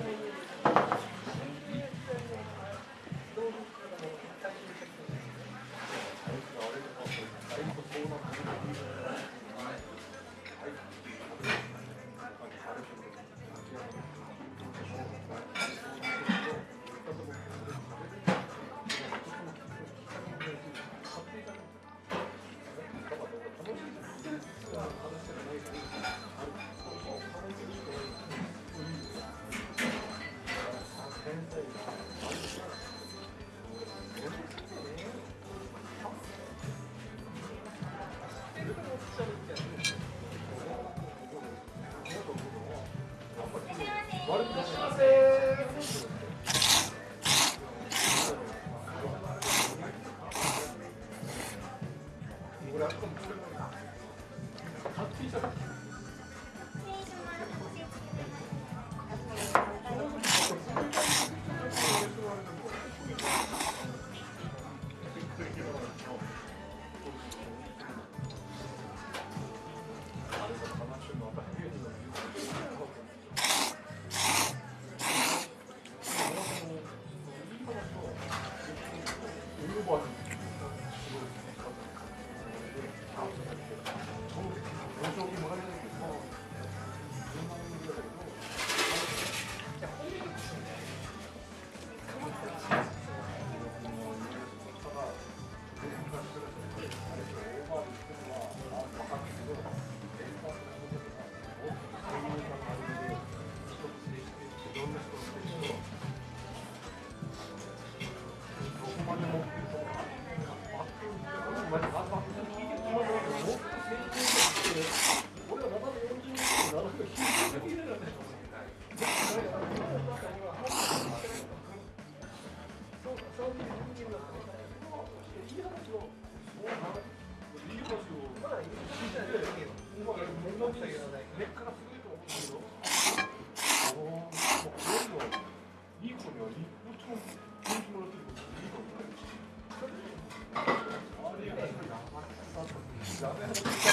Amen. Yeah.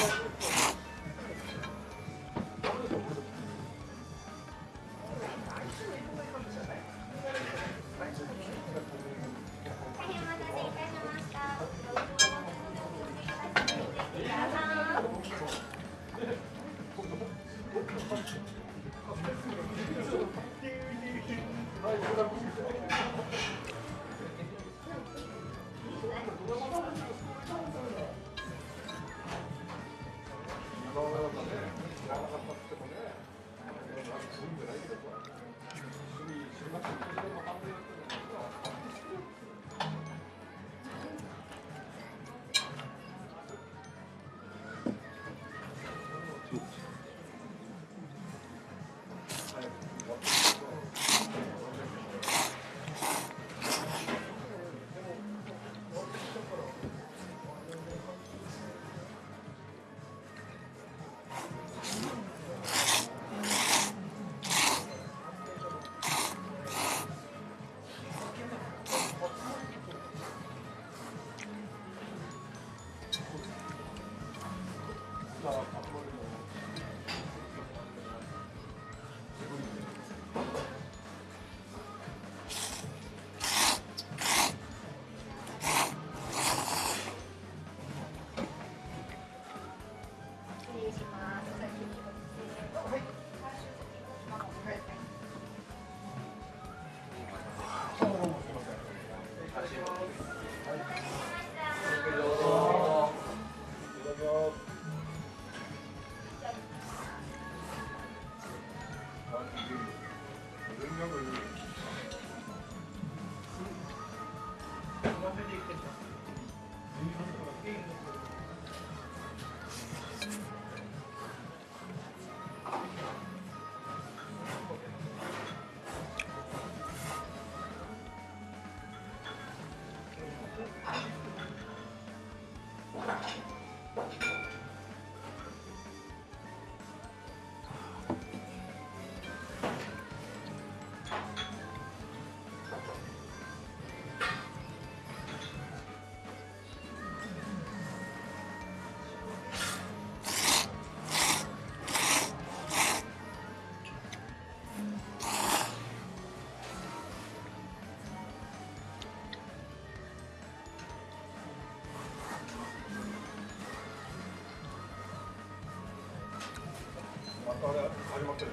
Bye. またあれ始まってる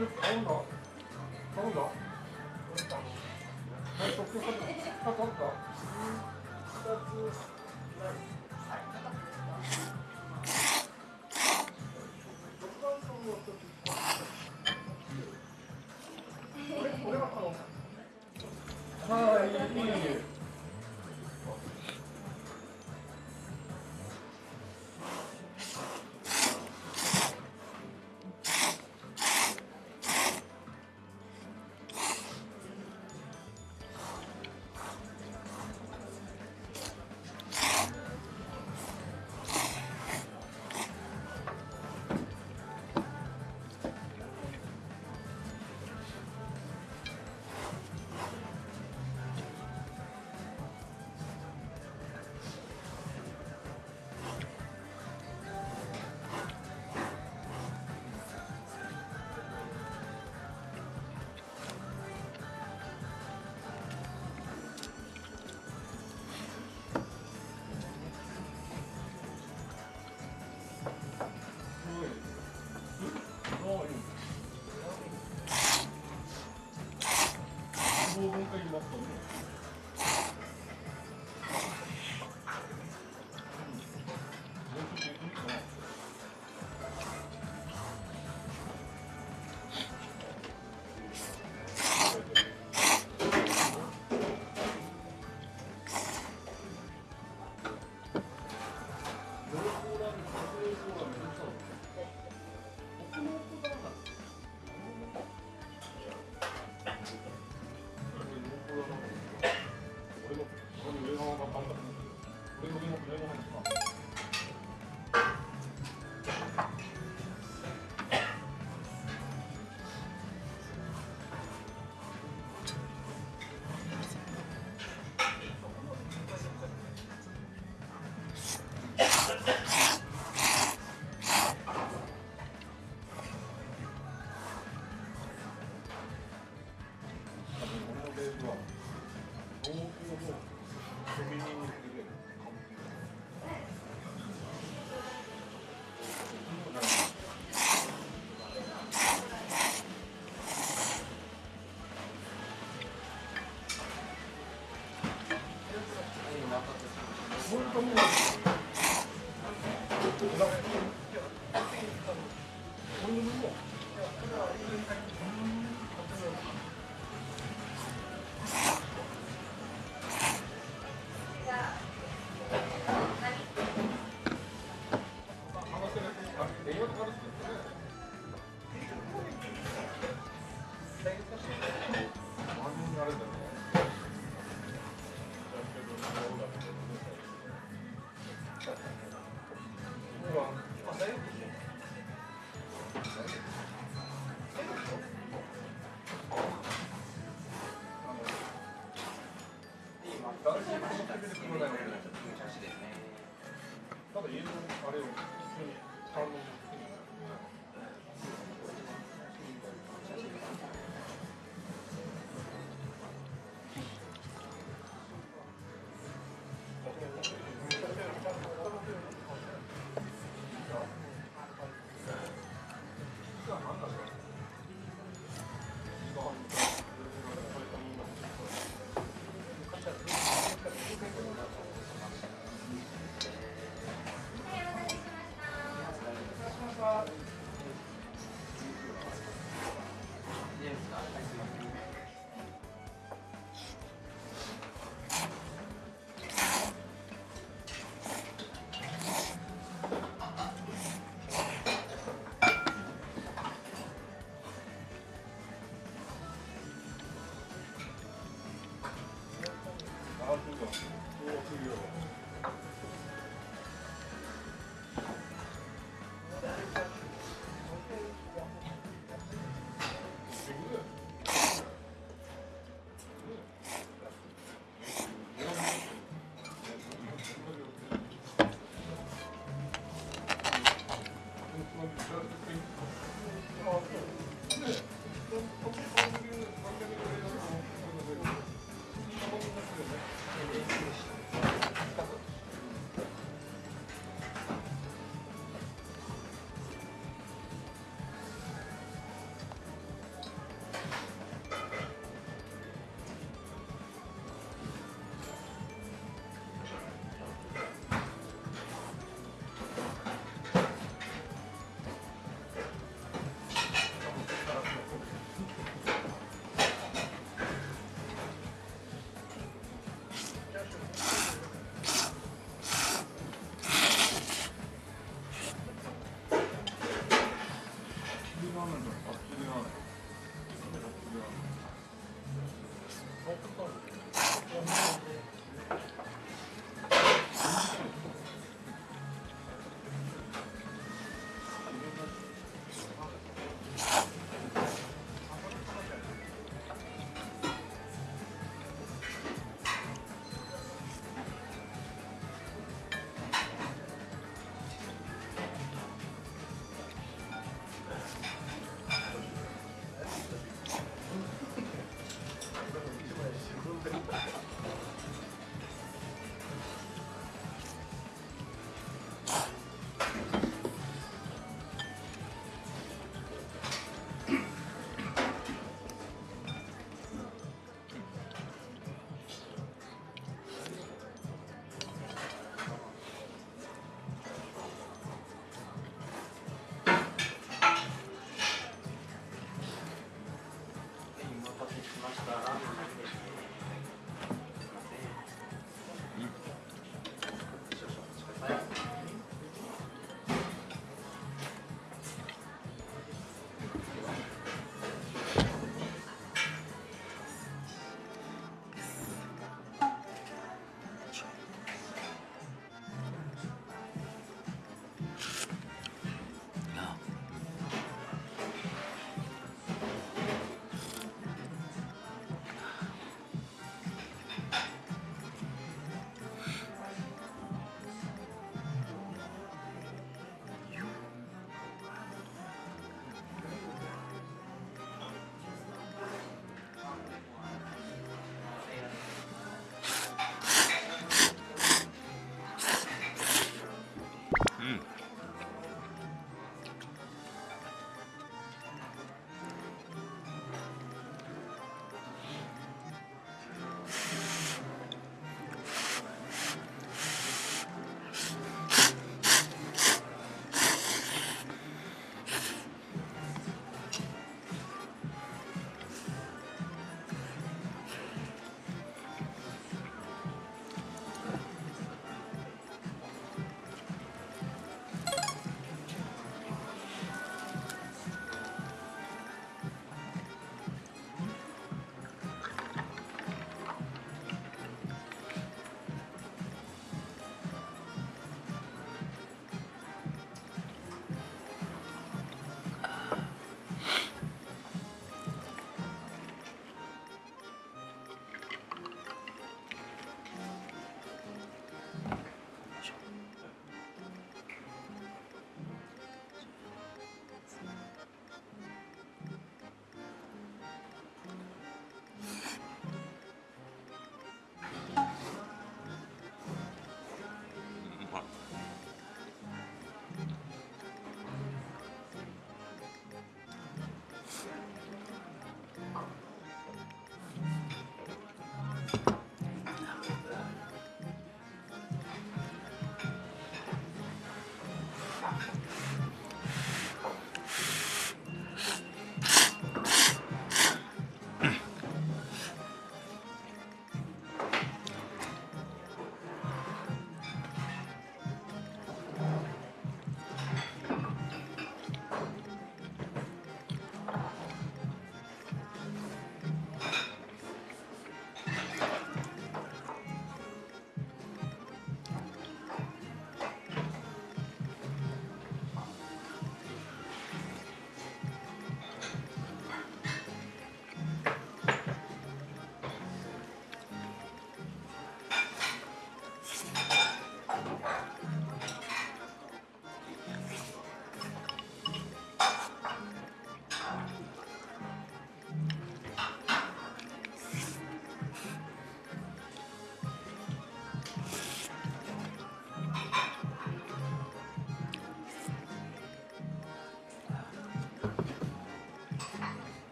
Thank you.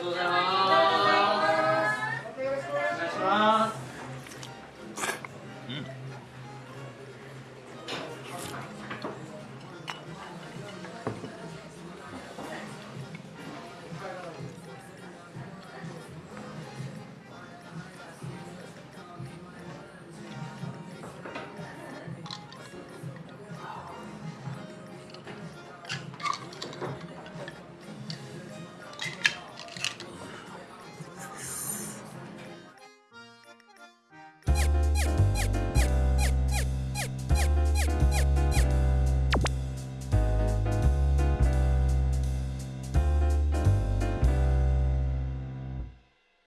get.